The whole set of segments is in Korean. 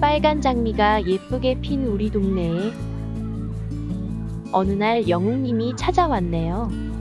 빨간 장미가 예쁘게 핀 우리 동네에 어느 날 영웅님이 찾아왔네요.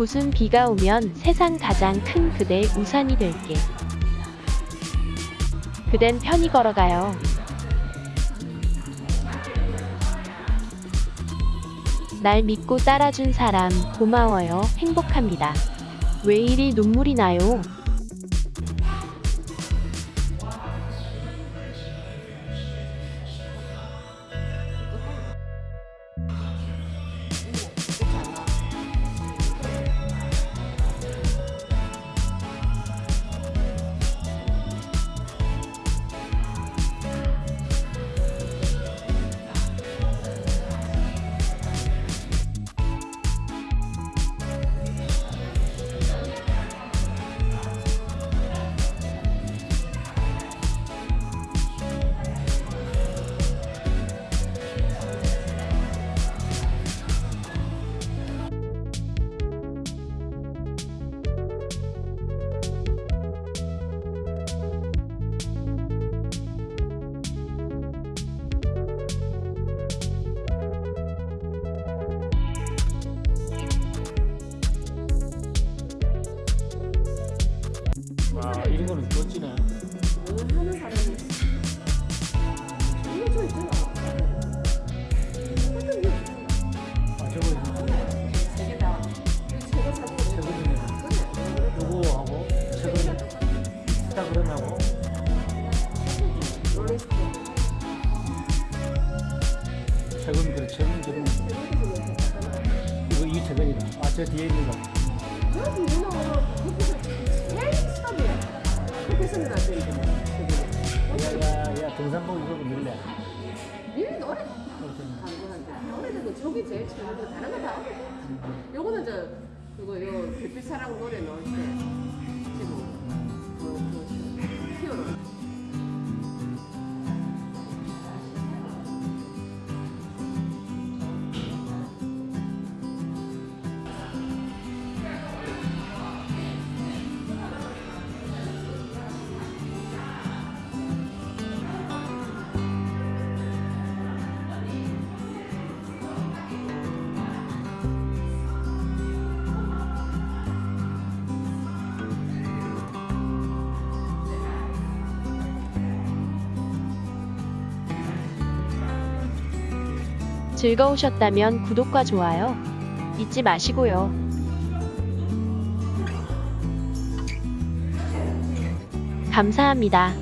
굿은 비가 오면 세상 가장 큰 그대 우산이 될게. 그댄 편히 걸어가요. 날 믿고 따라준 사람 고마워요. 행복합니다. 왜 이리 눈물이 나요? 최근 그래 최근 최근 이거 이 최근이다. 아저 뒤에 있는 거. 야야야 등산복 이거 밀래. 니 노래 강구한테 노래는 저기 제일 처음이고 다른 거다 어려. 요거는 저 그거 요 별빛 사랑 노래 넣을 때 지금 그, 그 피어로. 즐거우셨다면 구독과 좋아요 잊지 마시고요. 감사합니다.